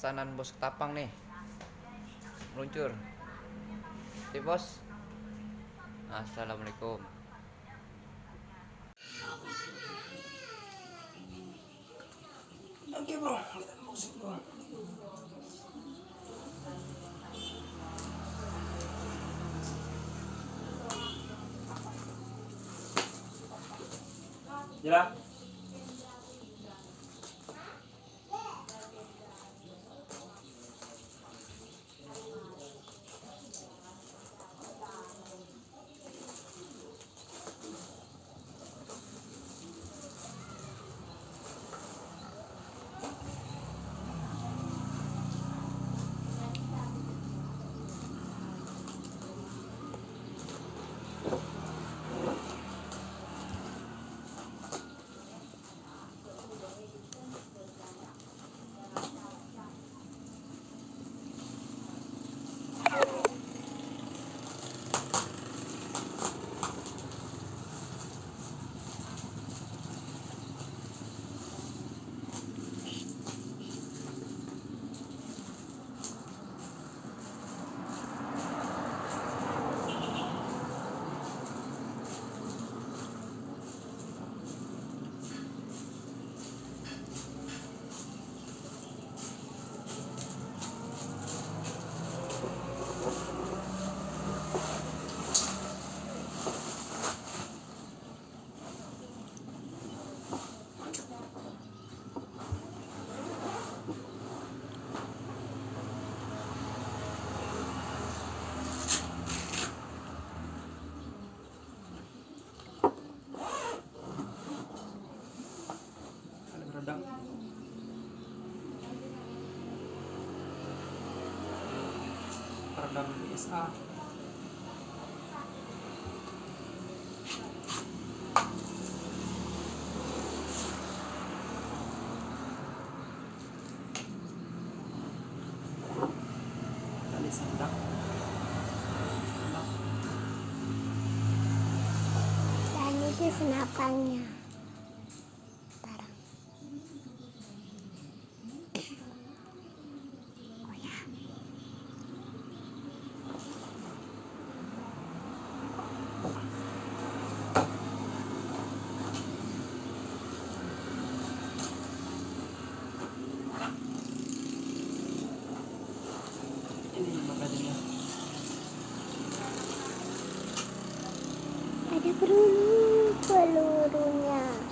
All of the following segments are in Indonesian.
pesanan bos ketapang nih. Meluncur. Si bos. Assalamualaikum. Oke bro, kita bro. Jira. Sandak. Sandak. Dan itu senapannya. Ada peluru pelurunya.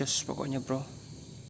Cus pokoknya bro